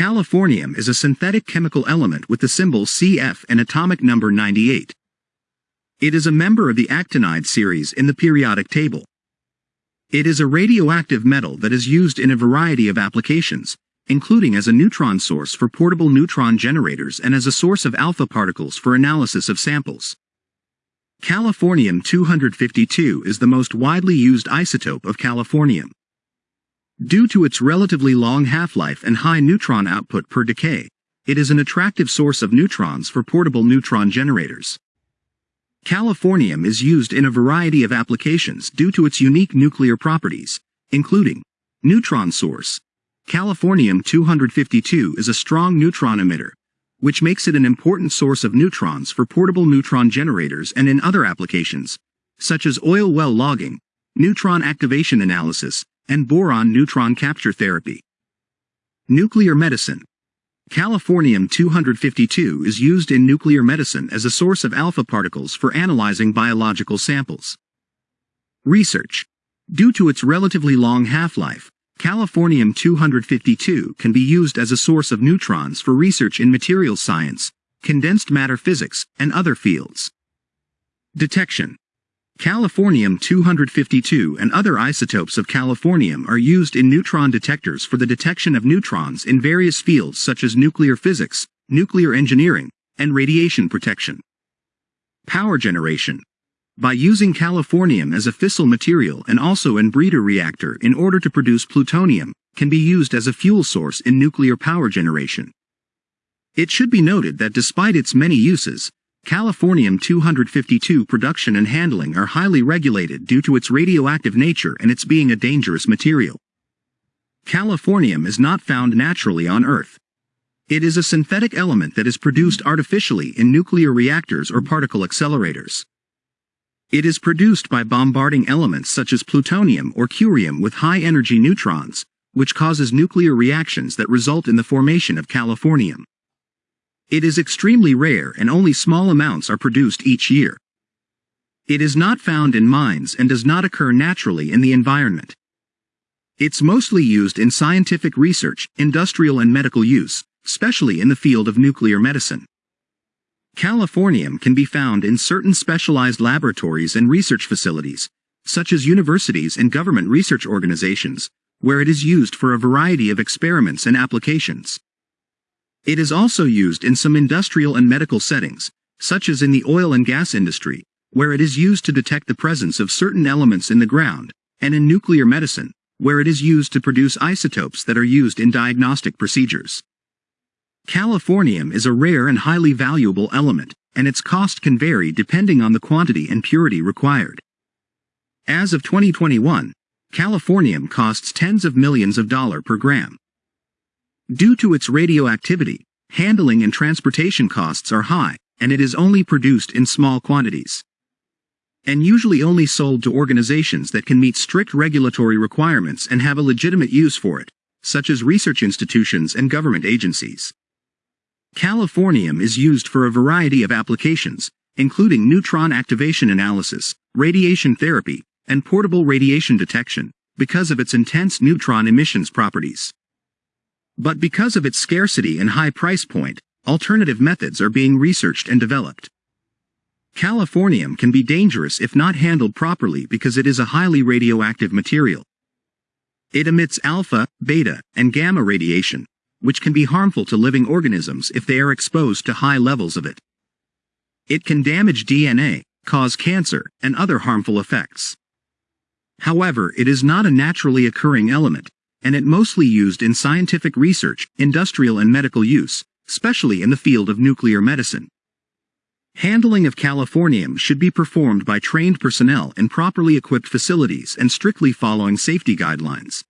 Californium is a synthetic chemical element with the symbol CF and atomic number 98. It is a member of the actinide series in the periodic table. It is a radioactive metal that is used in a variety of applications, including as a neutron source for portable neutron generators and as a source of alpha particles for analysis of samples. Californium-252 is the most widely used isotope of californium. Due to its relatively long half-life and high neutron output per decay, it is an attractive source of neutrons for portable neutron generators. Californium is used in a variety of applications due to its unique nuclear properties, including neutron source, Californium-252 is a strong neutron emitter, which makes it an important source of neutrons for portable neutron generators and in other applications, such as oil well logging, neutron activation analysis, and boron neutron capture therapy. Nuclear medicine. Californium-252 is used in nuclear medicine as a source of alpha particles for analyzing biological samples. Research. Due to its relatively long half-life, Californium-252 can be used as a source of neutrons for research in materials science, condensed matter physics, and other fields. Detection Californium-252 and other isotopes of californium are used in neutron detectors for the detection of neutrons in various fields such as nuclear physics, nuclear engineering, and radiation protection. Power generation by using californium as a fissile material and also in breeder reactor in order to produce plutonium, can be used as a fuel source in nuclear power generation. It should be noted that despite its many uses, Californium-252 production and handling are highly regulated due to its radioactive nature and its being a dangerous material. Californium is not found naturally on Earth. It is a synthetic element that is produced artificially in nuclear reactors or particle accelerators. It is produced by bombarding elements such as plutonium or curium with high-energy neutrons, which causes nuclear reactions that result in the formation of californium. It is extremely rare and only small amounts are produced each year. It is not found in mines and does not occur naturally in the environment. It's mostly used in scientific research, industrial and medical use, especially in the field of nuclear medicine. Californium can be found in certain specialized laboratories and research facilities, such as universities and government research organizations, where it is used for a variety of experiments and applications. It is also used in some industrial and medical settings, such as in the oil and gas industry, where it is used to detect the presence of certain elements in the ground, and in nuclear medicine, where it is used to produce isotopes that are used in diagnostic procedures. Californium is a rare and highly valuable element, and its cost can vary depending on the quantity and purity required. As of 2021, californium costs tens of millions of dollars per gram. Due to its radioactivity, handling and transportation costs are high, and it is only produced in small quantities. And usually only sold to organizations that can meet strict regulatory requirements and have a legitimate use for it, such as research institutions and government agencies. Californium is used for a variety of applications, including neutron activation analysis, radiation therapy, and portable radiation detection, because of its intense neutron emissions properties. But because of its scarcity and high price point, alternative methods are being researched and developed. Californium can be dangerous if not handled properly because it is a highly radioactive material. It emits alpha, beta, and gamma radiation, which can be harmful to living organisms if they are exposed to high levels of it. It can damage DNA, cause cancer, and other harmful effects. However, it is not a naturally occurring element, and it mostly used in scientific research, industrial and medical use, especially in the field of nuclear medicine. Handling of californium should be performed by trained personnel in properly equipped facilities and strictly following safety guidelines.